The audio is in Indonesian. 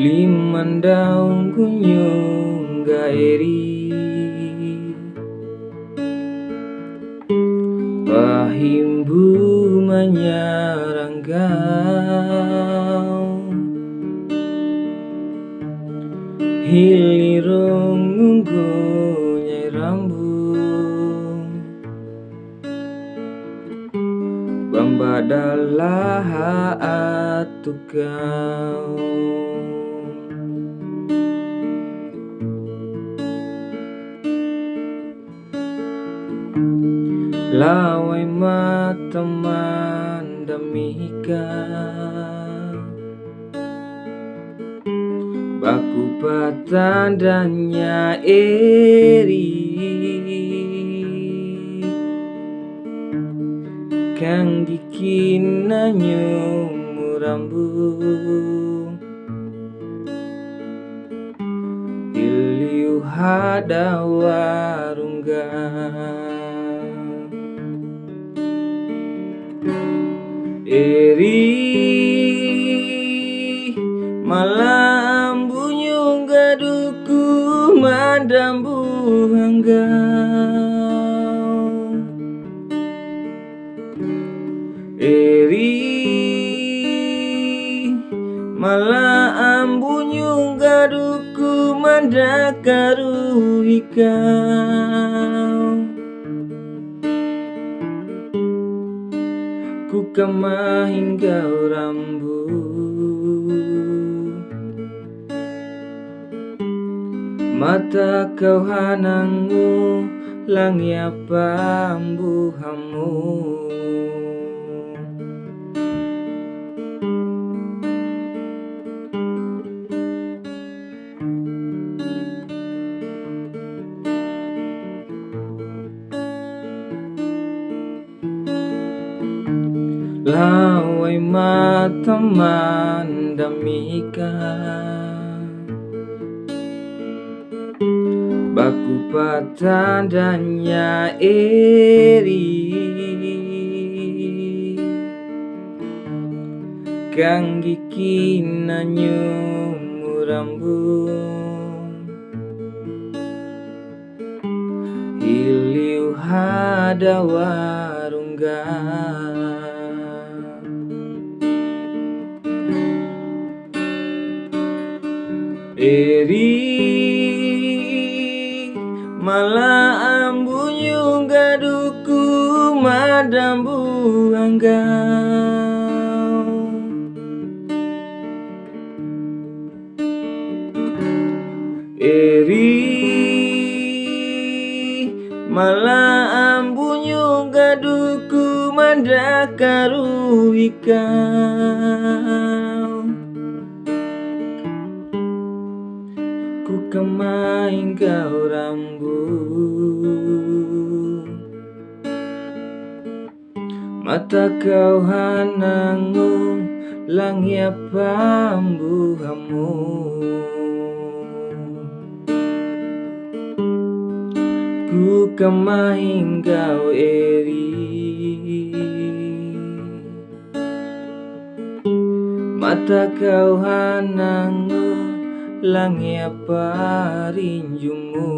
Limandang kunyung gaeri Pahimbu manyaranggau Hilirong ngunggu nyai rambut. Bambadalah atukau Lawai mata mandamika Baku patandanya eri. Kang dikinanyo murambu Iliu hadawarungga Eri malam bunyung gaduku madambu hanggau Eri malam bunyung gaduku mandakaru hikau kemah hingga rambu. Mata kau hanangu Langi apa ambuhamu Lawai mata mandamika Baku patandanya eri. Kang gikinanyo murambu Iliu hadawarungga Eri malam bunyung gaduku madambu anggau Eri malam bunyung gaduku mandakaru ikau Kemain kau rambut. Mata kau hanangu Langi apa ambuhamu Ku kemain kau eri. Mata kau hanangu Langi apa rinjumu